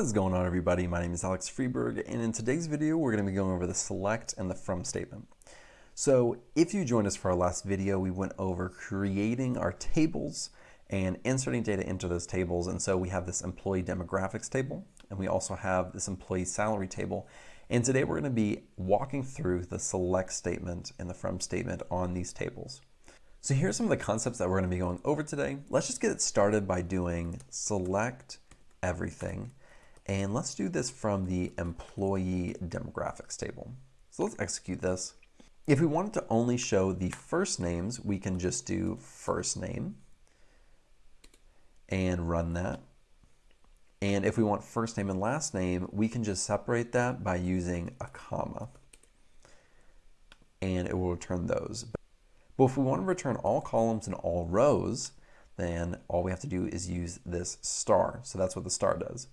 What is going on everybody? My name is Alex Freberg and in today's video we're going to be going over the select and the from statement. So if you joined us for our last video we went over creating our tables and inserting data into those tables and so we have this employee demographics table and we also have this employee salary table and today we're going to be walking through the select statement and the from statement on these tables. So here's some of the concepts that we're going to be going over today. Let's just get it started by doing select everything and let's do this from the employee demographics table. So let's execute this. If we wanted to only show the first names, we can just do first name and run that. And if we want first name and last name, we can just separate that by using a comma. And it will return those. But if we want to return all columns and all rows, then all we have to do is use this star. So that's what the star does.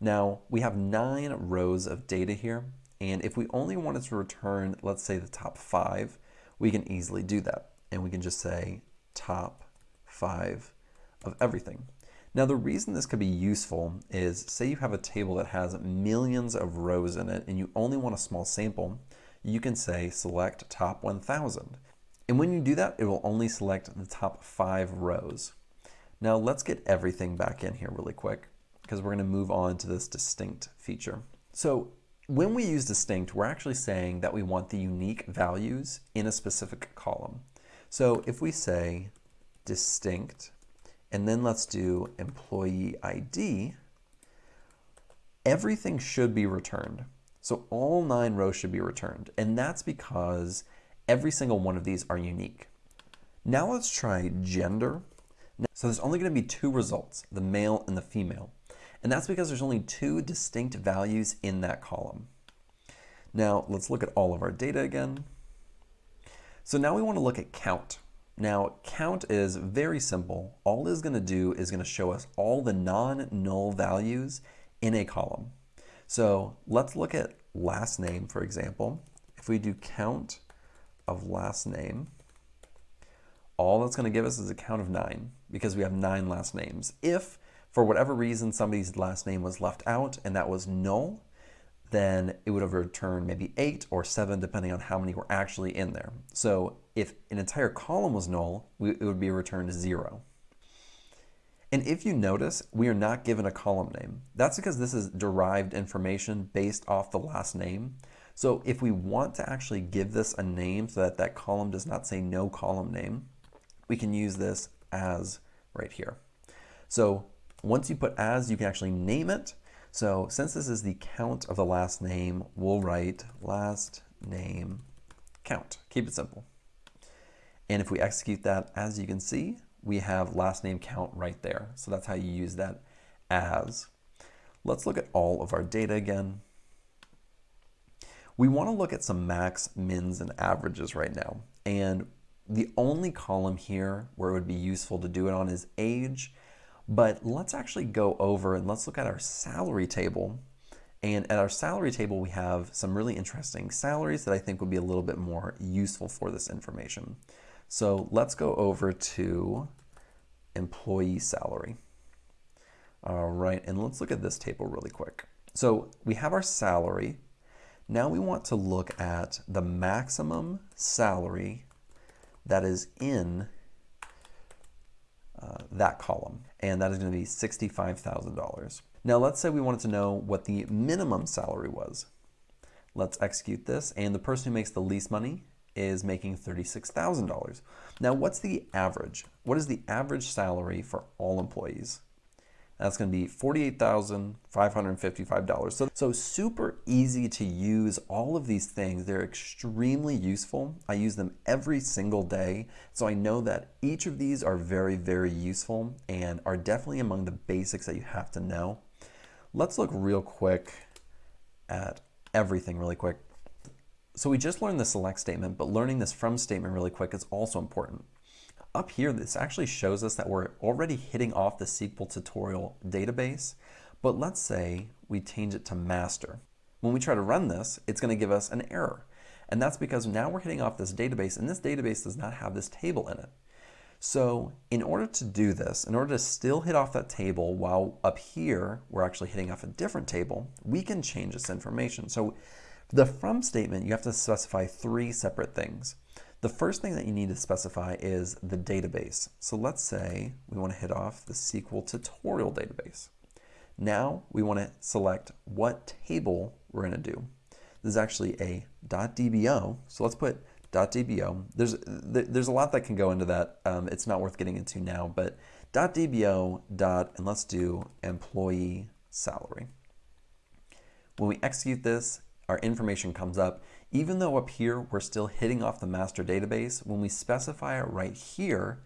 Now, we have nine rows of data here, and if we only wanted to return, let's say the top five, we can easily do that. And we can just say top five of everything. Now the reason this could be useful is say you have a table that has millions of rows in it and you only want a small sample, you can say select top 1000. And when you do that, it will only select the top five rows. Now let's get everything back in here really quick because we're going to move on to this distinct feature. So when we use distinct, we're actually saying that we want the unique values in a specific column. So if we say distinct, and then let's do employee ID, everything should be returned. So all nine rows should be returned. And that's because every single one of these are unique. Now let's try gender. So there's only going to be two results, the male and the female. And that's because there's only two distinct values in that column. Now let's look at all of our data again. So now we want to look at count. Now count is very simple. All it's going to do is going to show us all the non-null values in a column. So let's look at last name, for example. If we do count of last name, all that's going to give us is a count of nine because we have nine last names. If for whatever reason somebody's last name was left out and that was null, then it would have returned maybe eight or seven depending on how many were actually in there. So if an entire column was null, it would be returned zero. And if you notice, we are not given a column name. That's because this is derived information based off the last name. So if we want to actually give this a name so that that column does not say no column name, we can use this as right here. So once you put as, you can actually name it. So since this is the count of the last name, we'll write last name count. Keep it simple. And if we execute that, as you can see, we have last name count right there. So that's how you use that as. Let's look at all of our data again. We want to look at some max, mins, and averages right now. And the only column here where it would be useful to do it on is age but let's actually go over and let's look at our salary table. And at our salary table, we have some really interesting salaries that I think would be a little bit more useful for this information. So let's go over to employee salary. All right, and let's look at this table really quick. So we have our salary. Now we want to look at the maximum salary that is in uh, that column, and that is going to be $65,000. Now let's say we wanted to know what the minimum salary was. Let's execute this, and the person who makes the least money is making $36,000. Now what's the average? What is the average salary for all employees? That's going to be $48,555. So, so super easy to use all of these things. They're extremely useful. I use them every single day. So I know that each of these are very, very useful and are definitely among the basics that you have to know. Let's look real quick at everything really quick. So we just learned the select statement, but learning this from statement really quick is also important. Up here, this actually shows us that we're already hitting off the SQL tutorial database, but let's say we change it to master. When we try to run this, it's going to give us an error. And that's because now we're hitting off this database, and this database does not have this table in it. So in order to do this, in order to still hit off that table while up here we're actually hitting off a different table, we can change this information. So the from statement, you have to specify three separate things. The first thing that you need to specify is the database. So let's say we want to hit off the SQL tutorial database. Now we want to select what table we're going to do. This is actually a .dbo, so let's put .dbo. There's, there's a lot that can go into that. Um, it's not worth getting into now, but .dbo dot, and let's do employee salary. When we execute this, our information comes up. Even though up here we're still hitting off the master database, when we specify it right here,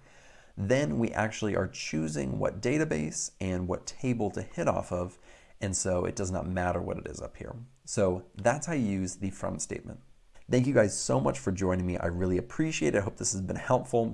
then we actually are choosing what database and what table to hit off of, and so it does not matter what it is up here. So that's how you use the from statement. Thank you guys so much for joining me. I really appreciate it. I hope this has been helpful.